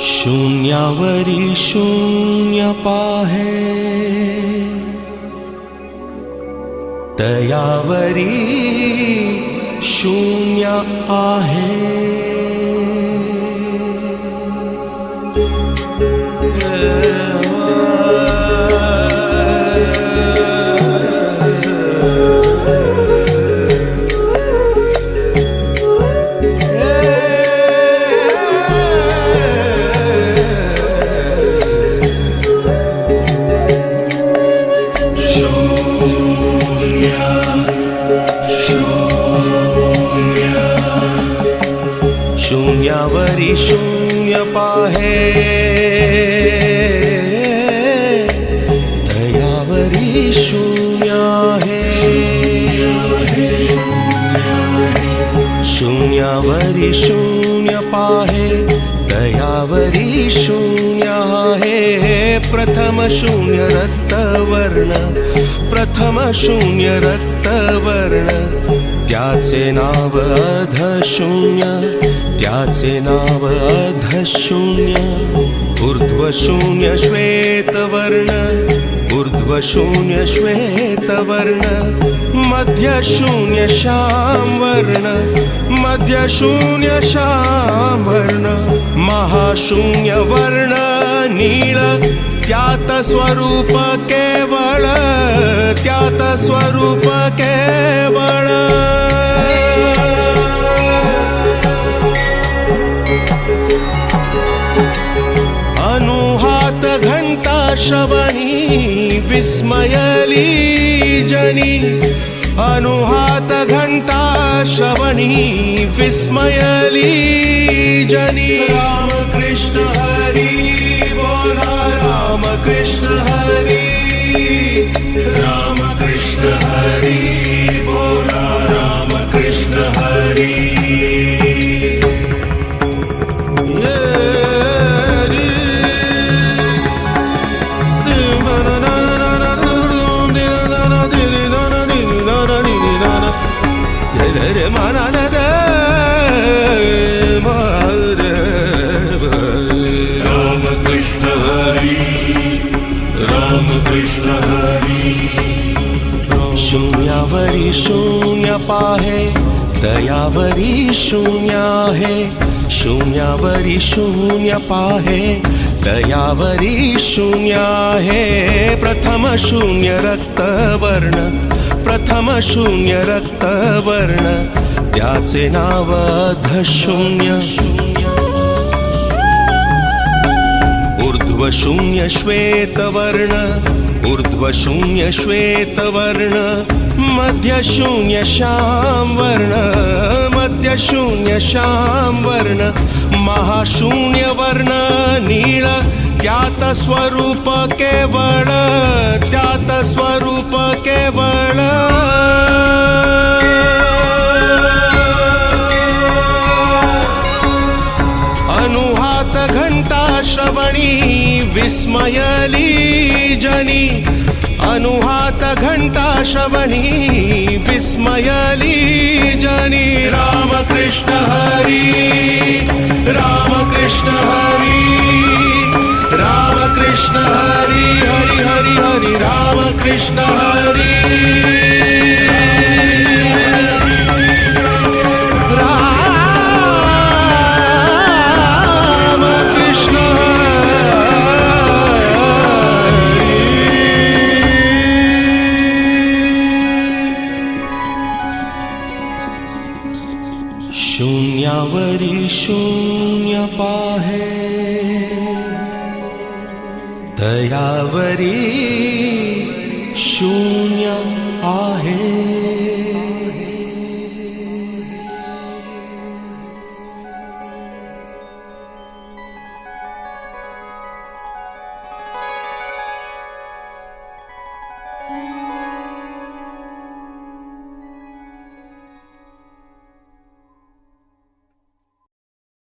शून्यावरी शून्य पाहे तयावरी शून्य आहे शून्य पाहे। दयावरी शून्य आहे शून्यावरी शून्य पाहे। दयावरी शून्य आहे प्रथम शून्य रक्तवर्ण प्रथम शून्य रक्तवर्ण त्याचे नाव अध शून्य त्याचे नाव अधशून्य ऊर्ध्वशून्य श्वेतवर्ण ऊर्ध्वशून्य श्वेतवर्ण मध्यशून्य श्यामवर्ण मध्यशून्य श्यामवर्ण महाशून्य वर्ण नीळ त्यात स्वरूप केवळ त्यात स्वरूप केवळ श्रवणी विस्मयली जनी अनुहात घंटा श्रवणी विस्मयली जनी। राम कृष्ण हरी बोला राम कृष्ण हरी राम कृष्ण हरी शून्यावरी शून्य पाहे दयावरी शून्य आहे शून्यावरी शून्य पाहे दयावरी शून्य आहे प्रथम शून्य रक्तवर्ण प्रथम शून्य रक्तवर्ण त्याचे नाव धशून्य ऊर्ध्व शून्य श्वेतवर्ण ऊर्ध्वशून्य श्वेतवर्ण मध्यशून्य श्यामवर्ण मध्यशून्य श्यामवर्ण महाशून्यवर्ण नीळ त्यात स्वरूप केवळ त्यात स्वरूप केवळ श्रवणी विस्मयली जनी। अनुहात घंटा श्रवणी विस्मयली जनी। राम कृष्ण हरी राम कृष्ण हरी। राम कृष्ण हरी हरि हरि हरि राम कृष्ण हरी शून्यावरी शून्य पाहे। दयावरी शून्य आहे।